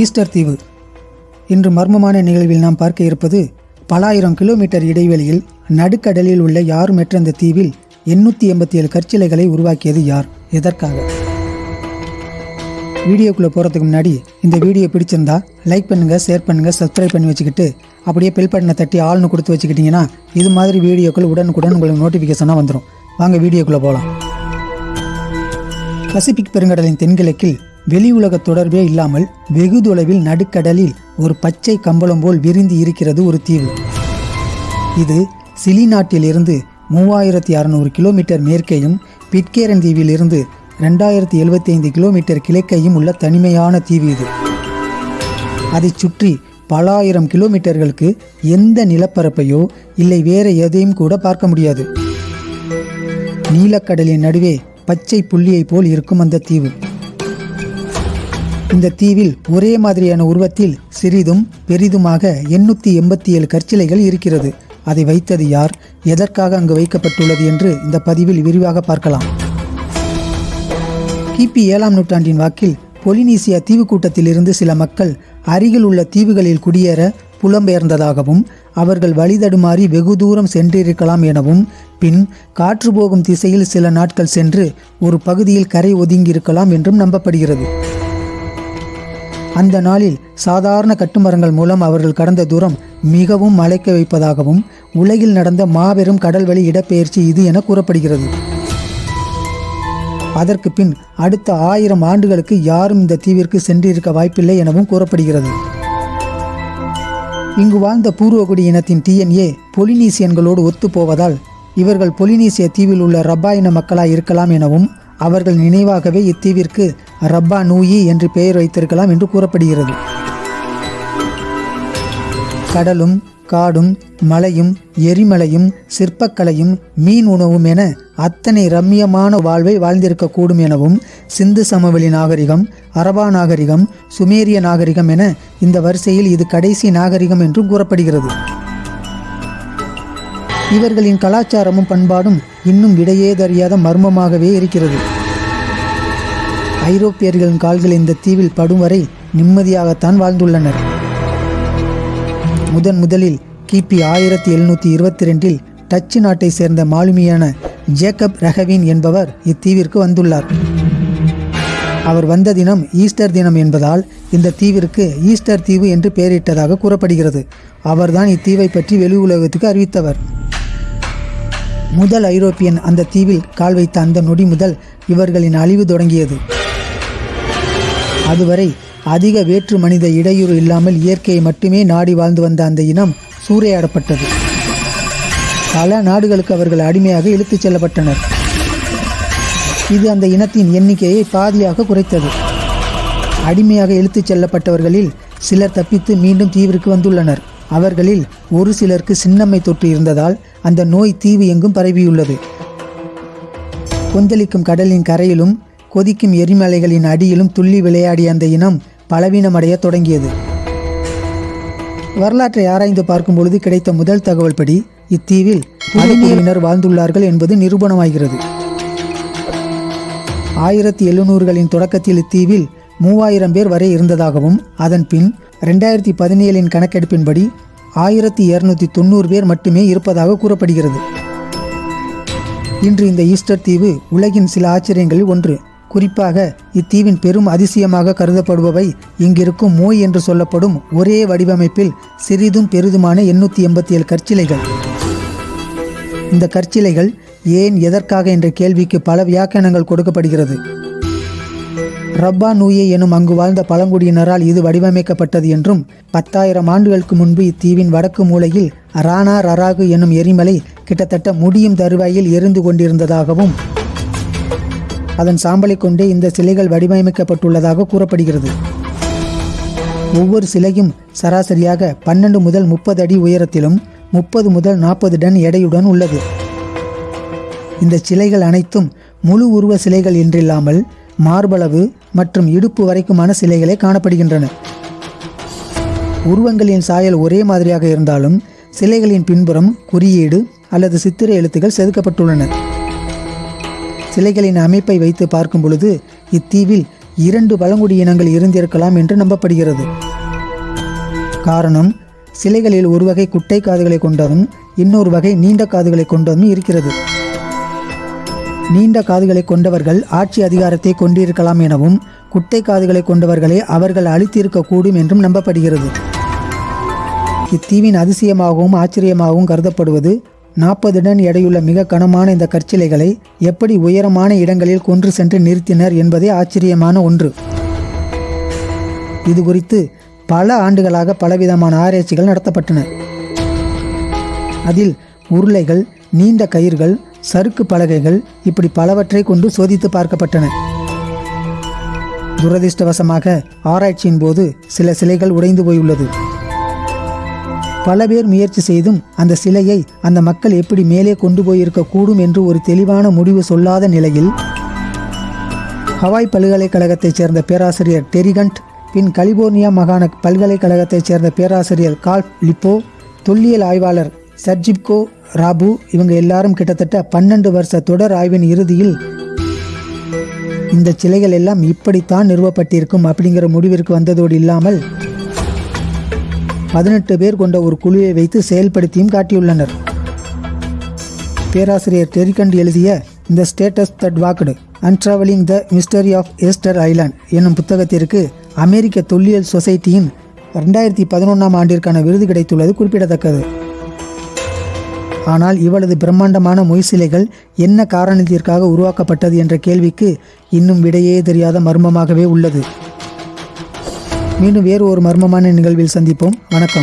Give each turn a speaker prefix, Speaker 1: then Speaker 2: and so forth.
Speaker 1: Easter தீவு. இன்று மர்மமான நிகழ்வில் நாம் பார்க்க இருப்பது பல ஆயிரம் கிலோமீட்டர் இடைவெளியில் நடுக்கடலில் உள்ள யாருமற்ற அந்த தீவில் எண்ணூற்றி எண்பத்தி ஏழு கற்சிலைகளை உருவாக்கியது யார்? எதற்காக? வீடியோக்குள்ளே போகிறதுக்கு முன்னாடி இந்த வீடியோ பிடிச்சிருந்தா லைக் பண்ணுங்கள் ஷேர் பண்ணுங்கள் சப்ஸ்கிரைப் பண்ணி வச்சுக்கிட்டு அப்படியே பில் பட்டனை தட்டி ஆள்னு கொடுத்து வச்சுக்கிட்டிங்கன்னா இது மாதிரி வீடியோக்கள் உடனுக்குடன் உங்களுக்கு நோட்டிஃபிகேஷனாக வந்துடும் வாங்க வீடியோக்குள்ளே போகலாம் பசிபிக் பெருங்கடலின் தென்கிழக்கில் வெளி உலக தொடர்பே இல்லாமல் வெகு தொலைவில் நடுக்கடலில் ஒரு பச்சை கம்பளம் போல் விரிந்து இருக்கிறது ஒரு தீவு. இது சிலி நாட்டிலிருந்து மூவாயிரத்தி அறநூறு கிலோமீட்டர் மேற்கேயும் பிட்கேரன் தீவிலிருந்து ரெண்டாயிரத்தி எழுபத்தி ஐந்து கிலோமீட்டர் கிழக்கையும் உள்ள தனிமையான தீவு இது. அதைச் சுற்றி பல ஆயிரம் கிலோமீட்டர்களுக்கு எந்த நிலப்பரப்பையோ இல்லை வேற எதையும் கூட பார்க்க முடியாது. நீலக்கடலின் நடுவே பச்சை புள்ளியைப் போல் இருக்கும் அந்த தீவு. இந்த தீவில் ஒரே மாதிரியான உருவத்தில் சிறிதும் பெரிதுமாக எண்ணூற்றி எண்பத்தி ஏழு கற்சிலைகள் இருக்கிறது. அதை வைத்தது யார்? எதற்காக அங்கு வைக்கப்பட்டுள்ளது என்று இந்த பதிவில் விரிவாக பார்க்கலாம். கிபி ஏழாம் நூற்றாண்டின் வாக்கில் பொலினீசியா தீவு கூட்டத்திலிருந்து சில மக்கள் அருகில் உள்ள தீவுகளில் குடியேற புலம்பெயர்ந்ததாகவும் அவர்கள் வழிதடுமாறி வெகு தூரம் சென்றிருக்கலாம் எனவும் பின் காற்று போகும் திசையில் சில நாட்கள் சென்று ஒரு பகுதியில் கரை ஒதுங்கியிருக்கலாம் என்றும் நம்பப்படுகிறது. அந்த நாளில் சாதாரண கட்டுமரங்கள் மூலம் அவர்கள் கடந்த தூரம் மிகவும் மலைக்க வைப்பதாகவும் உலகில் நடந்த மாபெரும் கடல்வழி இடப்பெயர்ச்சி இது என கூறப்படுகிறது. அதற்கு பின் அடுத்த ஆயிரம் ஆண்டுகளுக்கு யாரும் இந்த தீவிற்கு சென்றிருக்க வாய்ப்பில்லை எனவும் கூறப்படுகிறது. இங்கு வாழ்ந்த பூர்வகுடி இனத்தின் டிஎன்ஏ பொலினீசியன்களோடு ஒத்துப்போவதால் இவர்கள் பொலினீசிய தீவில் உள்ள ரப்பா இன மக்களாய் இருக்கலாம் எனவும் அவர்கள் நினைவாகவே இத்தீவிற்கு ரப்பா நூயி என்று பெயர் வைத்திருக்கலாம் என்று கூறப்படுகிறது. கடலும் காடும் மலையும் எரிமலையும் சிற்பக்கலையும் மீன் உணவும் என அத்தனை ரம்மியமான வாழ்வை வாழ்ந்திருக்கக்கூடும் எனவும் சிந்து சமவெளி நாகரிகம் அரபா நாகரிகம் சுமேரிய நாகரிகம் என இந்த வரிசையில் இது கடைசி நாகரிகம் என்றும் கூறப்படுகிறது. இவர்களின் கலாச்சாரமும் பண்பாடும் இன்னும் விடையேதறியாத மர்மமாகவே இருக்கிறது. ஐரோப்பியர்களின் கால்கள் இந்த தீவில் படும் வரை நிம்மதியாகத்தான் வாழ்ந்துள்ளனர். முதன் முதலில் கிபி ஆயிரத்தி எழுநூற்றி இருபத்தி ரெண்டில் டச்சு நாட்டை சேர்ந்த மாலுமியான ஜேக்கப் ரஹவின் என்பவர் இத்தீவிற்கு வந்துள்ளார். அவர் வந்த தினம் ஈஸ்டர் தினம் என்பதால் இந்த தீவிற்கு ஈஸ்டர் தீவு என்று பெயரிட்டதாக கூறப்படுகிறது. அவர்தான் இத்தீவை பற்றி வெளி உலகத்துக்கு அறிவித்தவர். முதல் ஐரோப்பியன் அந்த தீவில் கால் வைத்த அந்த நொடி முதல் இவர்களின் அழிவு தொடங்கியது. அதுவரை அதிக வேற்று மனித இடையூறு இல்லாமல் இயற்கையை மட்டுமே நாடி வாழ்ந்து வந்த அந்த இனம் சூறையாடப்பட்டது. பல நாடுகளுக்கு அவர்கள் அடிமையாக இழுத்துச் செல்லப்பட்டனர். இது அந்த இனத்தின் எண்ணிக்கையை பாதியாக குறைத்தது. அடிமையாக இழுத்துச் செல்லப்பட்டவர்களில் சிலர் தப்பித்து மீண்டும் தீவிற்கு வந்துள்ளனர். அவர்களில் ஒரு சிலருக்கு சின்னம்மை தொற்று இருந்ததால் அந்த நோய் தீவு எங்கும் பரவியுள்ளது. கொந்தளிக்கும் கடலின் கரையிலும் கொதிக்கும் எரிமலைகளின் அடியிலும் துள்ளி விளையாடிய அந்த இனம் பலவீனமடைய தொடங்கியது. வரலாற்றை ஆராய்ந்து பார்க்கும் பொழுது கிடைத்த முதல் தகவல் படி இத்தீவில் அடிமையினர் வாழ்ந்துள்ளார்கள் என்பது நிரூபணமாகிறது. ஆயிரத்தி எழுநூறுகளின் தொடக்கத்தில் இத்தீவில் மூவாயிரம் பேர் வரை இருந்ததாகவும் அதன் பின் ரெண்டாயிரத்தி பதினேழின் கணக்கெடுப்பின்படி ஆயிரத்தி இருநூத்தி தொண்ணூறு பேர் மட்டுமே இருப்பதாக கூறப்படுகிறது. இன்று இந்த ஈஸ்டர் தீவு உலகின் சில ஆச்சரியங்களில் ஒன்று. குறிப்பாக இத்தீவின் பெரும் அதிசயமாக கருதப்படுபவை இங்கிருக்கும் மோய் என்று சொல்லப்படும் ஒரே வடிவமைப்பில் சிறிதும் பெரிதுமான எண்ணூற்றி எண்பத்தி ஏழு கற்சிலைகள். இந்த கற்சிலைகள் ஏன் எதற்காக என்ற கேள்விக்கு பல வியாக்கியானங்கள் கொடுக்கப்படுகிறது. ரப்பா நூயே எனும் அங்கு வாழ்ந்த பழங்குடியினரால் இது வடிவமைக்கப்பட்டது என்றும் பத்தாயிரம் ஆண்டுகளுக்கு முன்பு இத்தீவின் வடக்கு மூலையில் ராணா ரராகு எனும் எரிமலை கிட்டத்தட்ட முடியும் தருவாயில் எரிந்து கொண்டிருந்ததாகவும் அதன் சாம்பலை கொண்டே இந்த சிலைகள் வடிவமைக்கப்பட்டுள்ளதாக கூறப்படுகிறது. ஒவ்வொரு சிலையும் சராசரியாக பன்னெண்டு முதல் முப்பது அடி உயரத்திலும் முப்பது முதல் நாற்பது டன் எடையுடன் உள்ளது. இந்த சிலைகள் அனைத்தும் முழு உருவ சிலைகள் என்றில்லாமல் மார்பளவு மற்றும் இடுப்பு வரைக்குமான சிலைகளே காணப்படுகின்றன. உருவங்களின் சாயல் ஒரே மாதிரியாக இருந்தாலும் சிலைகளின் பின்புறம் குறியீடு அல்லது சித்திர எழுத்துக்கள் செதுக்கப்பட்டுள்ளன. சிலைகளின் அமைப்பை வைத்து பார்க்கும் பொழுது இத்தீவில் இரண்டு பழங்குடி இனங்கள் இருந்திருக்கலாம் என்று நம்பப்படுகிறது. காரணம் சிலைகளில் ஒரு வகை குட்டை காதுகளை கொண்டதும் இன்னொரு வகை நீண்ட காதுகளை கொண்டதும் இருக்கிறது. நீண்ட காதுகளை கொண்டவர்கள் ஆட்சி அதிகாரத்தை கொண்டிருக்கலாம் எனவும் குட்டை காதுகளை கொண்டவர்களை அவர்கள் அழித்திருக்கக்கூடும் என்றும் நம்பப்படுகிறது. இத்தீவின் அதிசயமாகவும் ஆச்சரியமாகவும் கருதப்படுவது நாற்பது டன் எடையுள்ள மிக கனமான இந்த கற்சிலைகளை எப்படி உயரமான இடங்களில் கொன்று சென்று நிறுத்தினர் என்பதே ஆச்சரியமான ஒன்று. இது குறித்து பல ஆண்டுகளாக பலவிதமான ஆராய்ச்சிகள் நடத்தப்பட்டன. அதில் உருளைகள் நீண்ட கயிர்கள் சறுக்கு பலகைகள் இப்படி பலவற்றை கொண்டு சோதித்து பார்க்கப்பட்டன. துரதிர்ஷ்டவசமாக ஆராய்ச்சியின் போது சில சிலைகள் உடைந்து போயுள்ளது. பல பேர் முயற்சி செய்தும் அந்த சிலையை அந்த மக்கள் எப்படி மேலே கொண்டு போயிருக்க கூடும் என்று ஒரு தெளிவான முடிவு சொல்லாத நிலையில் ஹவாய் பல்கலைக்கழகத்தைச் சேர்ந்த பேராசிரியர் டெரிகண்ட் பின் கலிபோர்னியா மாகாண பல்கலைக்கழகத்தைச் சேர்ந்த பேராசிரியர் கால்ப் லிப்போ தொல்லியல் ஆய்வாளர் சர்ஜிப்கோ ராபு இவங்க எல்லாரும் கிட்டத்தட்ட பன்னெண்டு வருஷ தொடர் ஆய்வின் இறுதியில் இந்த சிலைகள் எல்லாம் இப்படித்தான் நிறுவப்பட்டிருக்கும் அப்படிங்கிற முடிவிற்கு வந்ததோடு இல்லாமல் பதினெட்டு பேர் கொண்ட ஒரு குழுவை வைத்து செயல்படுத்தியும் காட்டியுள்ளனர். பேராசிரியர் டெரிகண்ட் எழுதிய இந்த statues that walked unraveling the mystery of Easter Island என்னும் புத்தகத்திற்கு அமெரிக்க தொல்லியல் சொசைட்டியின் ரெண்டாயிரத்தி பதினொன்றாம் ஆண்டிற்கான விருது கிடைத்துள்ளது குறிப்பிடத்தக்கது. ஆனால் இவளது பிரம்மாண்டமான மொய் சிலைகள் என்ன காரணத்திற்காக உருவாக்கப்பட்டது என்ற கேள்விக்கு இன்னும் விடையே தெரியாத மர்மமாகவே உள்ளது. மீண்டும் வேறு ஒரு மர்மமான நிகழ்வில் சந்திப்போம். வணக்கம்.